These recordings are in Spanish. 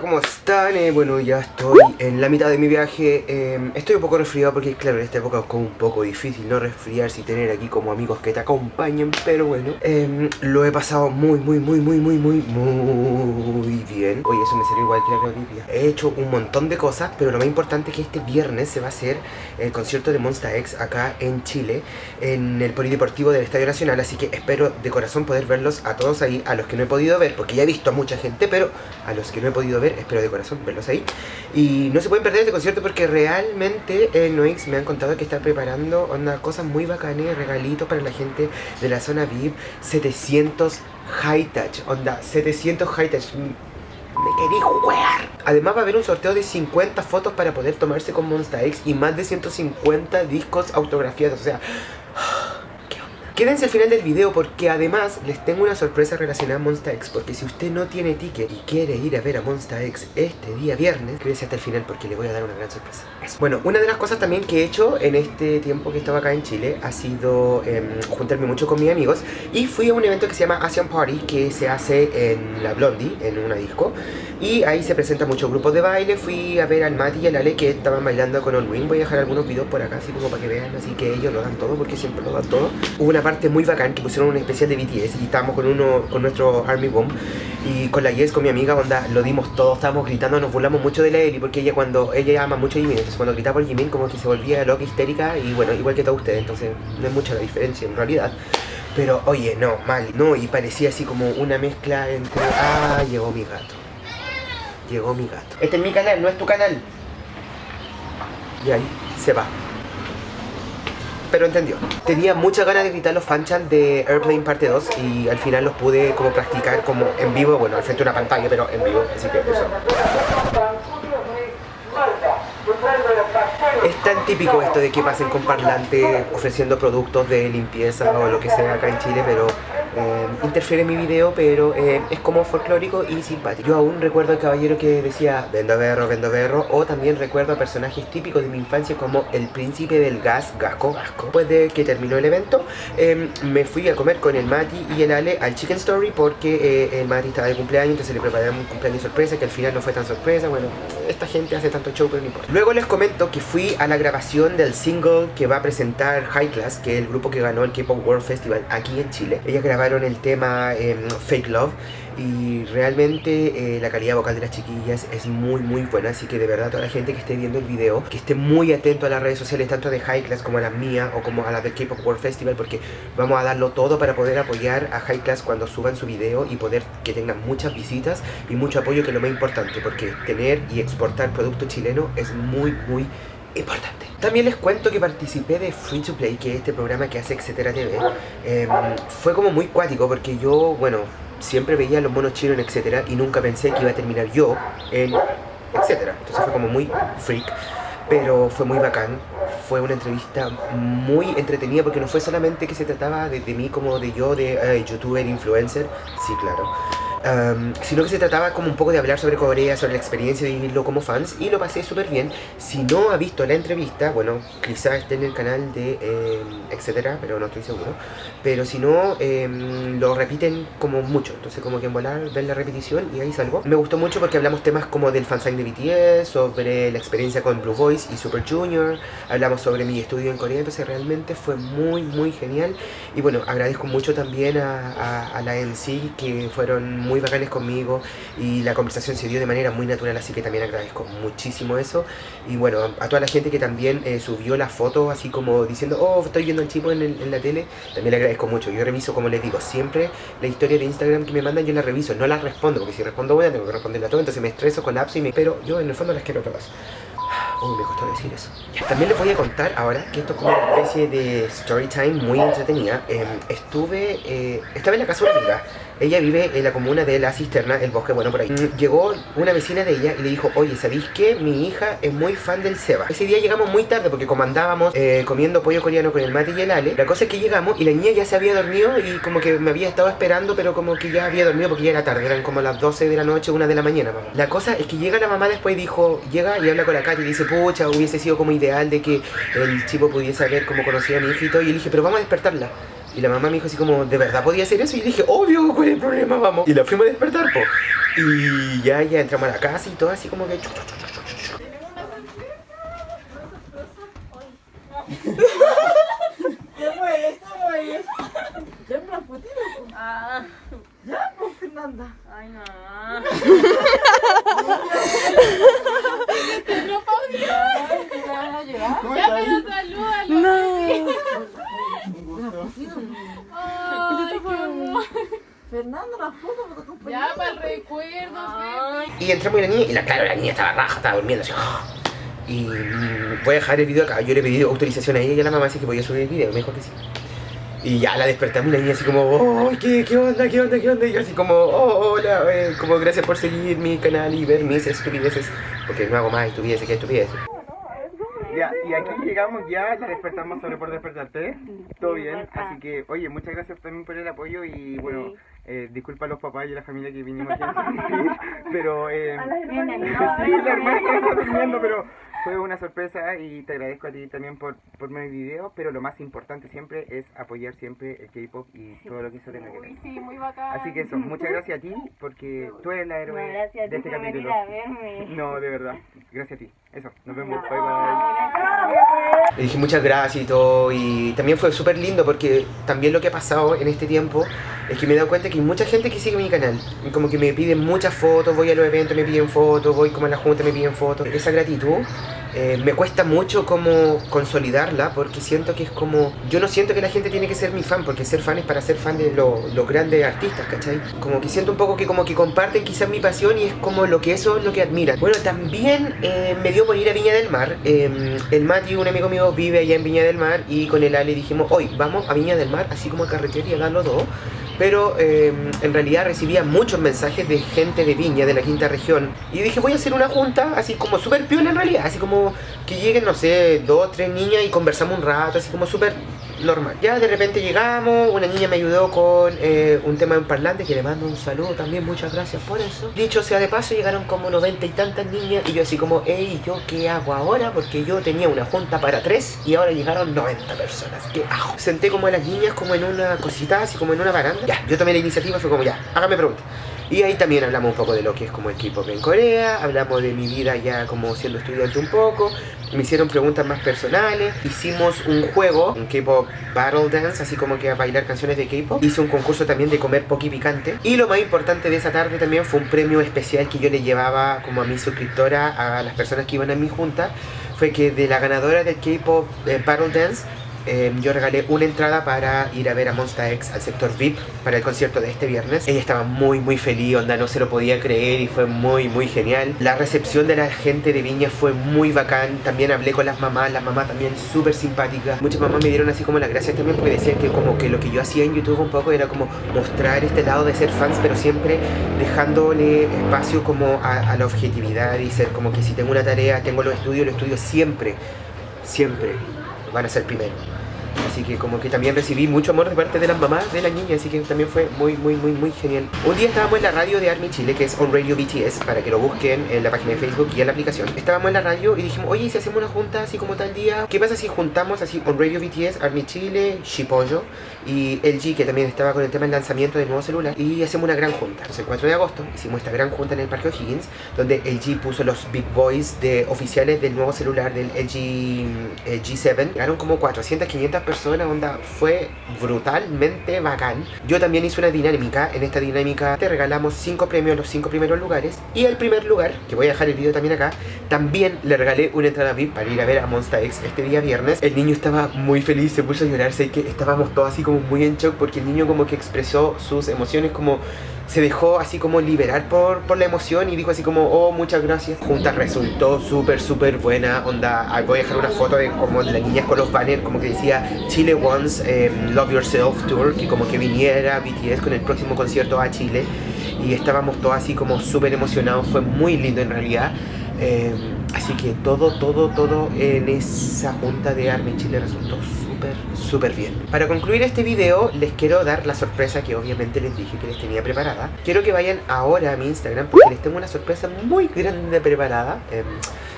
¿cómo están? Eh, bueno, ya estoy en la mitad de mi viaje. Eh, Estoy un poco resfriado porque, claro, en esta época es como un poco difícil no resfriarse y tener aquí como amigos que te acompañen Pero bueno, eh, lo he pasado muy, muy, muy, muy, muy, muy, muy bien. Oye, eso me salió igual que la Claudia He hecho un montón de cosas, pero lo más importante es que este viernes se va a hacer el concierto de Monsta X acá en Chile En el Polideportivo del Estadio Nacional Así que espero de corazón poder verlos a todos ahí A los que no he podido ver, porque ya he visto a mucha gente, pero a los que no he podido ver, espero de corazón verlos ahí. Y no se pueden perder este concierto porque realmente el Noix me han contado que está preparando onda, cosas muy bacanas, regalitos para la gente de la zona VIP, 700 high touch, onda, 700 high touch. Me querí jugar. Además va a haber un sorteo de 50 fotos para poder tomarse con Monsta X y más de 150 discos autografiados. O sea, Quédense al final del video porque además les tengo una sorpresa relacionada a Monsta X Porque si usted no tiene ticket y quiere ir a ver a Monsta X este día viernes Quédese hasta el final porque le voy a dar una gran sorpresa. Bueno, una de las cosas también que he hecho en este tiempo que estaba acá en Chile Ha sido em, juntarme mucho con mis amigos Y fui a un evento que se llama Asian Party Que se hace en la Blondie, en una disco Y ahí se presenta muchos grupos de baile. Fui a ver al Mati y al Ale que estaban bailando con Olwin Voy a dejar algunos videos por acá así como para que vean Así que ellos lo dan todo porque siempre lo dan todo. Hubo una parte muy bacán que pusieron un especial de BTS y estábamos con uno con nuestro Army Bomb y con la Yes, con mi amiga, onda, lo dimos todo, estábamos gritando, nos burlamos mucho de la Eli porque ella cuando ella ama mucho a Jimin, entonces cuando gritaba por Jimin como que se volvía loca, histérica y bueno, igual que todos ustedes, entonces no es mucha la diferencia en realidad. Pero oye, no, mal, no, y parecía así como una mezcla entre... Ah, llegó mi gato. Llegó mi gato. Este es mi canal, no es tu canal. Y ahí se va pero entendió. Tenía muchas ganas de gritar los fanchan de Airplane parte 2 y al final los pude como practicar como en vivo, bueno, al frente de una pantalla, pero en vivo, así que eso. Es tan típico esto de que pasen con parlante ofreciendo productos de limpieza o lo que sea acá en Chile, pero eh, interfiere en mi video, pero eh, es como folclórico y simpático. Yo aún recuerdo al caballero que decía vendo berro, vendo berro, o también recuerdo a personajes típicos de mi infancia como el príncipe del gas, Gasco Gasco. Después de que terminó el evento, em, me fui a comer con el Mati y el Ale al Chicken Story porque eh, el Mati estaba de cumpleaños, entonces le preparamos un cumpleaños sorpresa, que al final no fue tan sorpresa, bueno, esta gente hace tanto show, pero no importa. Luego les comento que fui a la grabación del single que va a presentar High Class, que es el grupo que ganó el K-Pop World Festival aquí en Chile. Ellas grabaron el tema em, Fake Love y realmente eh, la calidad vocal de las chiquillas es muy muy buena así que de verdad toda la gente que esté viendo el video que esté muy atento a las redes sociales tanto de High Class como a las mías o como a las del K-Pop World Festival porque vamos a darlo todo para poder apoyar a High Class cuando suban su video y poder que tengan muchas visitas y mucho apoyo que es lo más importante porque tener y exportar producto chileno es muy muy importante. También les cuento que participé de Free to Play, que es este programa que hace Etcétera TV. Em, fue como muy cuático porque yo, bueno, siempre veía los monos chinos en Etcétera y nunca pensé que iba a terminar yo en Etcétera. Entonces fue como muy freak, pero fue muy bacán. Fue una entrevista muy entretenida porque no fue solamente que se trataba de, mí como de yo, de uh, youtuber, influencer, sí, claro sino que se trataba como un poco de hablar sobre Corea, sobre la experiencia de vivirlo como fans y lo pasé súper bien. Si no ha visto la entrevista, bueno, quizás esté en el canal de em, etcétera, pero no estoy seguro. Pero si no, em, lo repiten como mucho, entonces como que en volar ver la repetición y ahí salgo. Me gustó mucho porque hablamos temas como del fansign de BTS, sobre la experiencia con Blue Boys y Super Junior, hablamos sobre mi estudio en Corea, entonces realmente fue muy muy genial. Y bueno, agradezco mucho también a, a, a la MC que fueron muy bacanes conmigo y la conversación se dio de manera muy natural, así que también agradezco muchísimo eso. Y bueno, a, toda la gente que también eh, subió la foto así como diciendo, oh, estoy viendo al chico en, la tele, también le agradezco mucho. Yo reviso, como les digo, siempre la historia de Instagram que me mandan yo la reviso, no la respondo, porque si respondo buena tengo que responderla todo, entonces me estreso, colapso y me... Pero yo en el fondo las quiero todas. Uy, me costó decir eso. También les voy a contar ahora que esto es como una especie de story time muy entretenida. Em, estuve, eh, estaba en la casa de una amiga ella vive en la comuna de La Cisterna, el bosque, bueno, por ahí. Mm, llegó una vecina de ella y le dijo, oye, ¿sabéis que mi hija es muy fan del Seba? Ese día llegamos muy tarde porque comandábamos eh, comiendo pollo coreano con el mate y el ale. La cosa es que llegamos y la niña ya se había dormido y como que me había estado esperando, pero como que ya había dormido porque ya era tarde, eran como las 12 de la noche, una de la mañana, vamos. La cosa es que llega la mamá después y dijo, llega y habla con la Katy y dice, pucha, hubiese sido como ideal de que el chico pudiese saber cómo conocía a mi hijito y le dije, pero vamos a despertarla. Y la mamá me dijo así como, ¿de verdad podía hacer eso? Y dije, obvio, ¿cuál es el problema? Vamos. Y la fuimos a despertar, po. Y ya, ya entramos a la casa y todo así como que... ¿Qué mueves? ¿Qué mueves? Ya me la fotito. Ah, Ya, pues, Fernanda. ay no ¿me van a llevar? Ya, pero salúdalo. No. Ay, qué amor. La foto tocó Ya, para el recuerdo, Pepe. Y entramos y la niña, y la, claro, la niña estaba raja, estaba durmiendo así. Y mm, voy a dejar el video acá. Yo le pedí autorización a ella y a la mamá, así que podía subir el video. Me dijo que sí. Y ya la despertamos y la niña así como, oh, ¿qué, ¿qué onda? ¿Qué onda? ¿Qué onda? Y yo así como, oh, hola, eh, como gracias por seguir mi canal y ver mis estupideces. Porque no hago más estupideces que estupideces. Ya, y aquí llegamos ya, ya despertamos solo por despertarte. Todo bien, así que, oye, muchas gracias también por el apoyo y bueno, eh, disculpa a los papás y a la familia que vinimos aquí pero eh, sí, la hermana está durmiendo, pero fue una sorpresa y te agradezco a ti también por, por mi video, pero lo más importante siempre es apoyar siempre el K-pop y todo lo que eso tenga que ver. Sí, muy bacán. Así que eso, muchas gracias a ti porque tú eres la héroe gracias de este capítulo. a verme. No, de verdad, gracias a ti. Eso, nos vemos, bye bye. Le dije muchas gracias y todo y también fue súper lindo porque también lo que ha pasado en este tiempo es que me he dado cuenta que hay mucha gente que sigue mi canal como que me piden muchas fotos, voy a los eventos, me piden fotos, voy como a la junta, me piden fotos. Esa gratitud eh, me cuesta mucho como consolidarla porque siento que es como... Yo no siento que la gente tiene que ser mi fan porque ser fan es para ser fan de lo- los grandes artistas, ¿cachai? Como que siento un poco que como que comparten quizás mi pasión y es como lo que eso es lo que admiran. Bueno, también eh, me dio por ir a Viña del Mar. Eh, el Mati, un amigo mío, vive allá en Viña del Mar y con el Ale dijimos, hoy vamos a Viña del Mar, así como a carretera y a los dos. Pero eh, en realidad recibía muchos mensajes de gente de Viña, de la quinta región. Y dije, voy a hacer una junta, así como súper piola en realidad. Así como que lleguen, no sé, dos, tres niñas y conversamos un rato, así como súper normal. Ya de repente llegamos, una niña me ayudó con eh, un tema en parlante, que le mando un saludo también, muchas gracias por eso. Dicho sea de paso, llegaron como noventa y tantas niñas y yo así como, hey, ¿yo qué hago ahora? Porque yo tenía una junta para tres y ahora llegaron 90 personas. ¿Qué hago? Senté como a las niñas como en una cosita, así como en una baranda. Ya, yo tomé la iniciativa, fue como, ya, hágame preguntas. Y ahí también hablamos un poco de lo que es como el K-pop en Corea, hablamos de mi vida ya como siendo estudiante un poco, me hicieron preguntas más personales, hicimos un juego, un K-pop Battle Dance, así como que a bailar canciones de K-pop, hice un concurso también de comer poki picante, y lo más importante de esa tarde también fue un premio especial que yo le llevaba como a mi suscriptora, a las personas que iban a mi junta, fue que de la ganadora del K-pop eh, Battle Dance, eh, yo regalé una entrada para ir a ver a Monsta X al sector VIP para el concierto de este viernes. Ella estaba muy muy feliz, onda, no se lo podía creer y fue muy muy genial. La recepción de la gente de Viña fue muy bacán. También hablé con las mamás, las mamás también súper simpáticas. Muchas mamás me dieron así como las gracias también porque decían que como que lo que yo hacía en YouTube un poco era como mostrar este lado de ser fans, pero siempre dejándole espacio como a, a la objetividad y ser como que si tengo una tarea, tengo los estudios, los estudios siempre, siempre van a ser primero. Así que como que también recibí mucho amor de parte de las mamás de la niña, así que también fue muy, muy, muy, muy genial. Un día estábamos en la radio de Army Chile, que es On Radio BTS, para que lo busquen en la página de Facebook y en la aplicación. Estábamos en la radio y dijimos, oye, ¿y si hacemos una junta así como tal día, ¿qué pasa si juntamos así On Radio BTS, Army Chile, Shipollo y LG, que también estaba con el tema del lanzamiento del nuevo celular, y hacemos una gran junta? Entonces el 4 de agosto hicimos esta gran junta en el Parque O'Higgins, donde LG puso los big boys de oficiales del nuevo celular del LG eh, G7. Llegaron como 400, 500 personas, onda, fue brutalmente bacán. Yo también hice una dinámica, en esta dinámica te regalamos 5 premios los 5 primeros lugares, y el primer lugar, que voy a dejar el video también acá, también le regalé una entrada VIP para ir a ver a Monsta X este día viernes. El niño estaba muy feliz, se puso a llorar, sé que estábamos todos así como muy en shock porque el niño como que expresó sus emociones como se dejó así como liberar por, por la emoción y dijo así como, oh, muchas gracias. Junta resultó súper, súper buena. Onda, ah, voy a dejar una foto de como de las niñas con los banners, como que decía Chile Wants eh, Love Yourself Tour, que como que viniera BTS con el próximo concierto a Chile. Y estábamos todos así como súper emocionados, fue muy lindo en realidad. Eh, así que todo, todo, todo en esa junta de Army Chile resultó súper, bien. Para concluir este video, les quiero dar la sorpresa que obviamente les dije que les tenía preparada. Quiero que vayan ahora a mi Instagram porque les tengo una sorpresa muy grande preparada. Eh,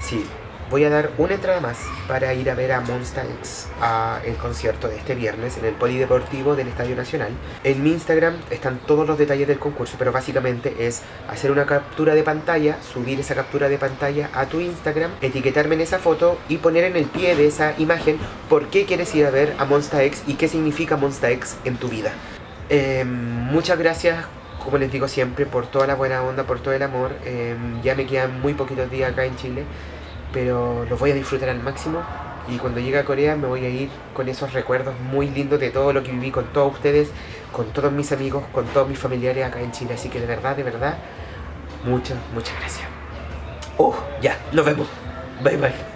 sí, voy a dar una entrada más para ir a ver a Monsta X a el concierto de este viernes en el Polideportivo del Estadio Nacional. En mi Instagram están todos los detalles del concurso, pero básicamente es hacer una captura de pantalla, subir esa captura de pantalla a tu Instagram, etiquetarme en esa foto y poner en el pie de esa imagen por qué quieres ir a ver a Monsta X y qué significa Monsta X en tu vida. Eh, muchas gracias como les digo siempre, por toda la buena onda, por todo el amor. Eh, ya me quedan muy poquitos días acá en Chile, pero los voy a disfrutar al máximo. Y cuando llegue a Corea me voy a ir con esos recuerdos muy lindos de todo lo que viví con todos ustedes, con todos mis amigos, con todos mis familiares acá en Chile. Así que de verdad, de verdad, muchas, muchas gracias. Oh, ya, nos vemos. Bye bye.